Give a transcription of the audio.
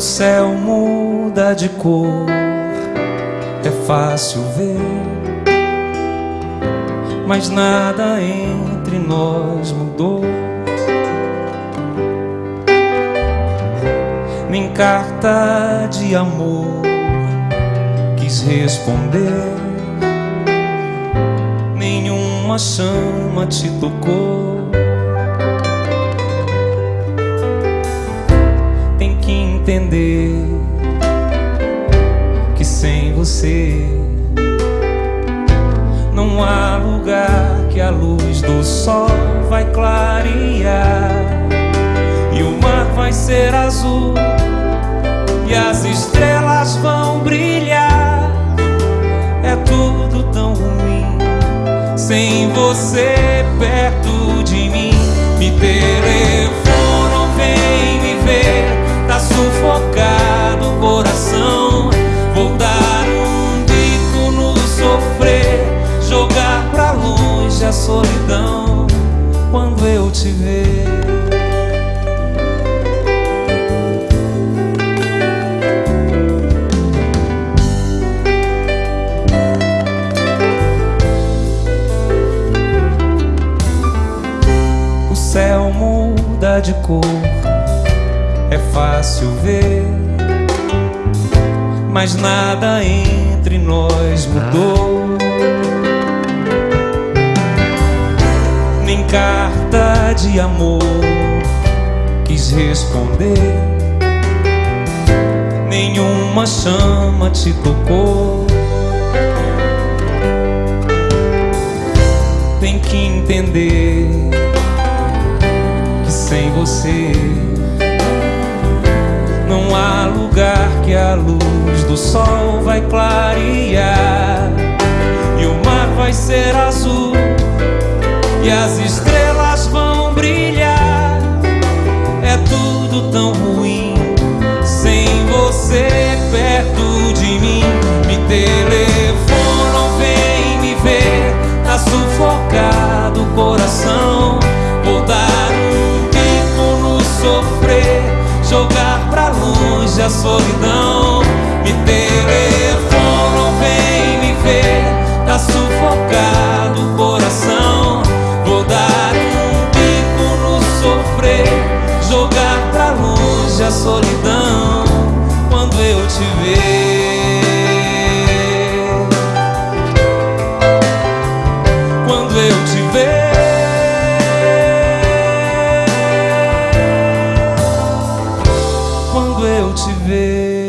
O céu muda de cor, é fácil ver, mas nada entre nós mudou. Nem carta de amor quis responder, nenhuma chama te tocou. Entender que sem você não há lugar que a luz do sol vai clarear e o mar vai ser azul e as estrelas vão brilhar. É tudo tão ruim sem você perto de mim. Me telefonam, solidão quando eu te ver. O céu muda de cor é fácil ver, mas nada entre nós mudou. Carta de amor quis responder, nenhuma chama te tocou. Tem que entender que sem você não há lugar que a luz do sol vai clarear E o mar vai ser azul E as estrelas solidão. Me telefonam, vem me ver. Tá sufocado o coração. Vou dar um bico no sofrer. Jogar pra longe a solidão. Quando eu te ver. Quando eu te ver te ver.